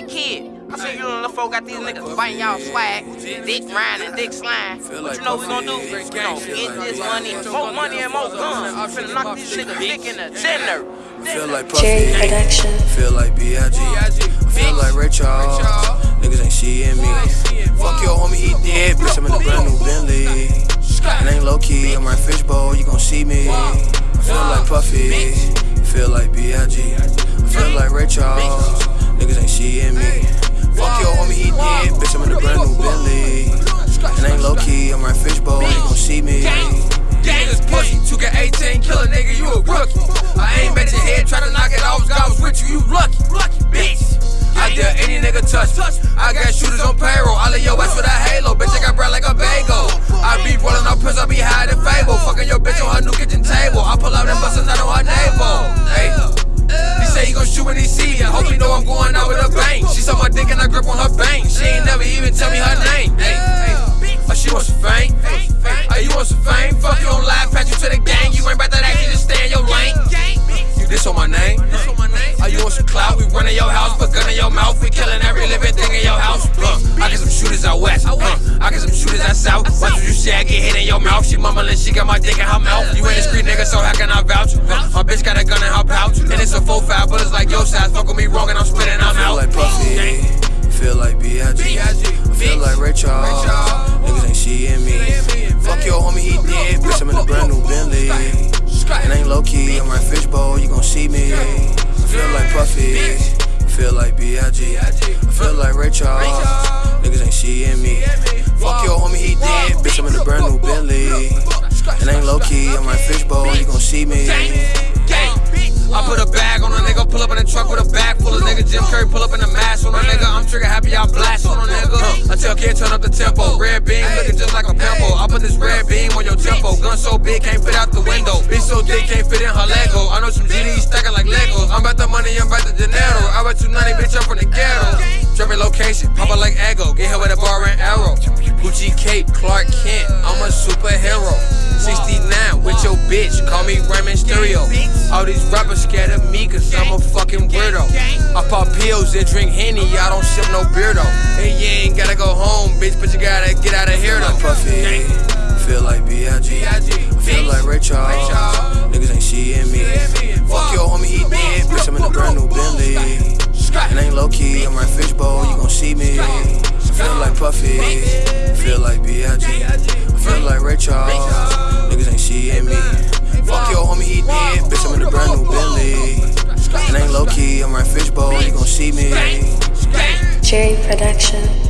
Hey kid, I see you and the folk got these niggas biting y'all swag, dick riding and dick slime. What you know we gonna do? We gonna get this money, more money and more guns. I'm finna knock these niggas dick in the dinner. Feel like Jerry Puffy, Production. feel like B.I.G. Feel like Ray Charles, niggas ain't seeing me. Fuck your homie, he dead, bitch, I'm in a brand new Bentley. And ain't low key, I'm right fishbowl, you gon' see me. Feel like Puffy, feel like B.I.G. Feel like Ray Charles, see me. Niggas pussy, 2K18, kill a nigga, you a rookie. I aim at your head, try to knock it off, God was with you, you lucky, lucky, bitch. I dare any nigga touch. I got shooters on payroll. I lay your ass with a halo. Bitch, I got bread like a bagel. I be rolling up pills, I be high than Fable. Fucking your bitch on her new kitchen table. Fame? Fuck you on live, patch you to the gang. You ain't about that action, just stay in your lane. You diss on my name? Are you want some clout? We run in your house, put gun in your mouth. We killing every living thing in your house. Uh, I get some shooters out west. Uh, I get some shooters out south. Watch what you say, I get hit in your mouth. She mumbling, she got my dick in her mouth. You ain't a street nigga, so how can I vouch? Uh, my bitch got a gun in her pouch, and it's a full five, but it's like your size. Fuck with me wrong, and I'm spitting, I'm out. like Puffy, feel like B.I.G. Feel like Ray Charles, niggas ain't seeing me. Fuck your homie, he dead, bitch, I'm in a brand new Bentley. And ain't low key, I'm right fishbowl, you gon' see me. I Feel like Puffy, I feel like B.I.G. I Feel like Ray Charles, niggas ain't seeing me. Fuck your homie, he dead, bitch, I'm in a brand new Bentley. And ain't low key, I'm right fishbowl, you gon' see me. I put a bag on a nigga, pull up in a truck with a bag full of nigga. Jim Carrey pull up in a mask on a nigga. I'm trigger happy, I blast on a nigga. I tell kid turn up the tempo. Red beam looking just like so big can't fit out the window. Bitch so thick can't fit in her Lego. I know some GDs stacking like Legos. I'm about the money, I'm about the dinero. I bet 290, bitch, I'm from the ghetto. Trapping location, pop out like Ego. Get hit with a bar and arrow. Gucci cape, Clark Kent. I'm a superhero. 69 with your bitch, call me Raymond Stereo. All these rappers scared of me cause I'm a fucking weirdo. I pop pills and drink Henny, I don't sip no beer though. Hey, you ain't gotta go home, bitch, but you gotta get out of here though. Feel like B.I.G. Feel like Ray Charles, niggas ain't seeing me. Fuck your homie, he dead, bitch, I'm in a brand new Bentley. And ain't low key, I'm right fishbowl, you gon' see me. Feel like Puffy, feel like B.I.G. Feel like Ray Charles, niggas ain't seeing me. Fuck your homie, he dead, bitch, I'm in a brand new Bentley. And ain't low key, I'm right fishbowl, you gon' see me. Jerry Production.